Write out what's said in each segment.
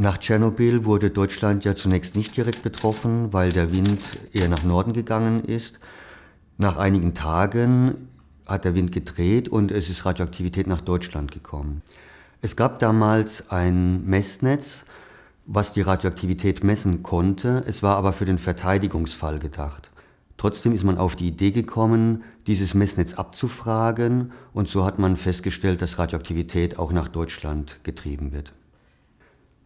Nach Tschernobyl wurde Deutschland ja zunächst nicht direkt betroffen, weil der Wind eher nach Norden gegangen ist. Nach einigen Tagen hat der Wind gedreht und es ist Radioaktivität nach Deutschland gekommen. Es gab damals ein Messnetz, was die Radioaktivität messen konnte. Es war aber für den Verteidigungsfall gedacht. Trotzdem ist man auf die Idee gekommen, dieses Messnetz abzufragen und so hat man festgestellt, dass Radioaktivität auch nach Deutschland getrieben wird.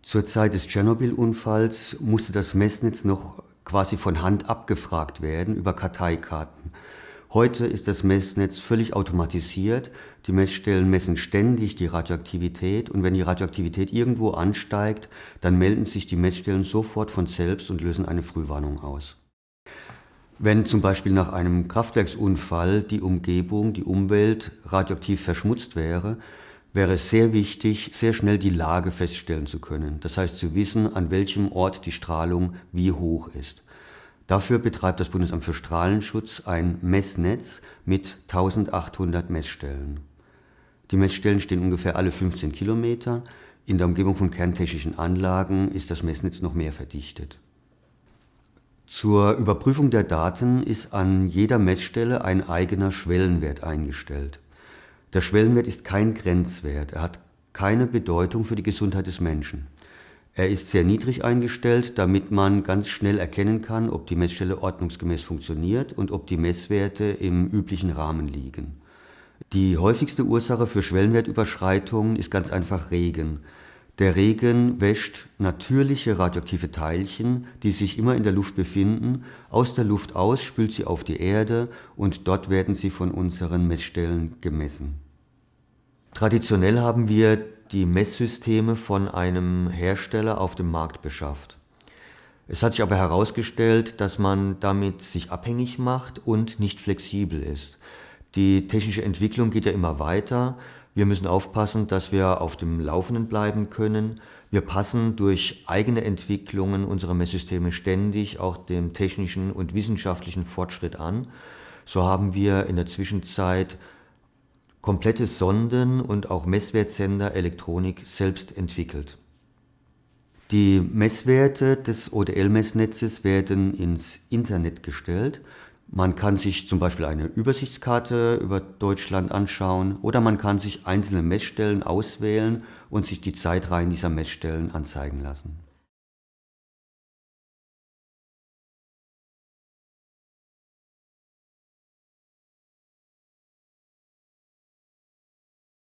Zur Zeit des Tschernobyl-Unfalls musste das Messnetz noch quasi von Hand abgefragt werden über Karteikarten. Heute ist das Messnetz völlig automatisiert. Die Messstellen messen ständig die Radioaktivität und wenn die Radioaktivität irgendwo ansteigt, dann melden sich die Messstellen sofort von selbst und lösen eine Frühwarnung aus. Wenn zum Beispiel nach einem Kraftwerksunfall die Umgebung, die Umwelt radioaktiv verschmutzt wäre, wäre es sehr wichtig, sehr schnell die Lage feststellen zu können. Das heißt zu wissen, an welchem Ort die Strahlung wie hoch ist. Dafür betreibt das Bundesamt für Strahlenschutz ein Messnetz mit 1800 Messstellen. Die Messstellen stehen ungefähr alle 15 Kilometer. In der Umgebung von kerntechnischen Anlagen ist das Messnetz noch mehr verdichtet. Zur Überprüfung der Daten ist an jeder Messstelle ein eigener Schwellenwert eingestellt. Der Schwellenwert ist kein Grenzwert, er hat keine Bedeutung für die Gesundheit des Menschen. Er ist sehr niedrig eingestellt, damit man ganz schnell erkennen kann, ob die Messstelle ordnungsgemäß funktioniert und ob die Messwerte im üblichen Rahmen liegen. Die häufigste Ursache für Schwellenwertüberschreitungen ist ganz einfach Regen. Der Regen wäscht natürliche radioaktive Teilchen, die sich immer in der Luft befinden, aus der Luft aus, spült sie auf die Erde und dort werden sie von unseren Messstellen gemessen. Traditionell haben wir die Messsysteme von einem Hersteller auf dem Markt beschafft. Es hat sich aber herausgestellt, dass man damit sich abhängig macht und nicht flexibel ist. Die technische Entwicklung geht ja immer weiter. Wir müssen aufpassen, dass wir auf dem Laufenden bleiben können. Wir passen durch eigene Entwicklungen unserer Messsysteme ständig auch dem technischen und wissenschaftlichen Fortschritt an. So haben wir in der Zwischenzeit komplette Sonden und auch Messwertsender Elektronik selbst entwickelt. Die Messwerte des ODL-Messnetzes werden ins Internet gestellt. Man kann sich zum Beispiel eine Übersichtskarte über Deutschland anschauen oder man kann sich einzelne Messstellen auswählen und sich die Zeitreihen dieser Messstellen anzeigen lassen.